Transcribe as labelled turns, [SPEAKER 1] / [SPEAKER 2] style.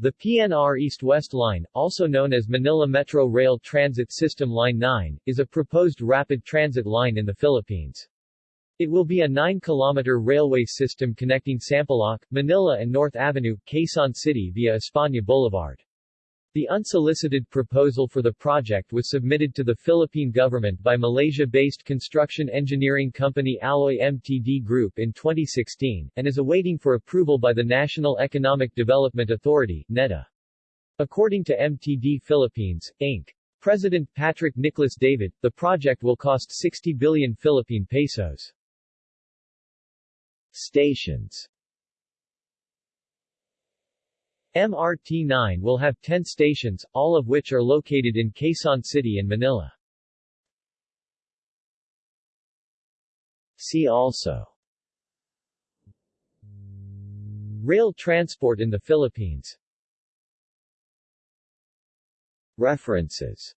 [SPEAKER 1] The PNR East-West Line, also known as Manila Metro Rail Transit System Line 9, is a proposed rapid transit line in the Philippines. It will be a 9-kilometer railway system connecting Sampaloc, Manila and North Avenue, Quezon City via España Boulevard. The unsolicited proposal for the project was submitted to the Philippine government by Malaysia-based construction engineering company Alloy Mtd Group in 2016, and is awaiting for approval by the National Economic Development Authority NEDA. According to MTD Philippines, Inc. President Patrick Nicholas David, the project will cost 60 billion Philippine pesos. Stations MRT-9 will have 10 stations, all of which are located in Quezon City and Manila. See also. Rail transport in the Philippines. References